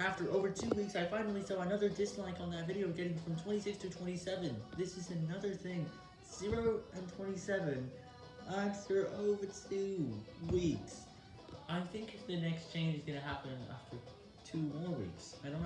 After over two weeks, I finally saw another dislike on that video getting from 26 to 27. This is another thing. 0 and 27 after over two weeks. I think the next change is going to happen after two more weeks. I don't.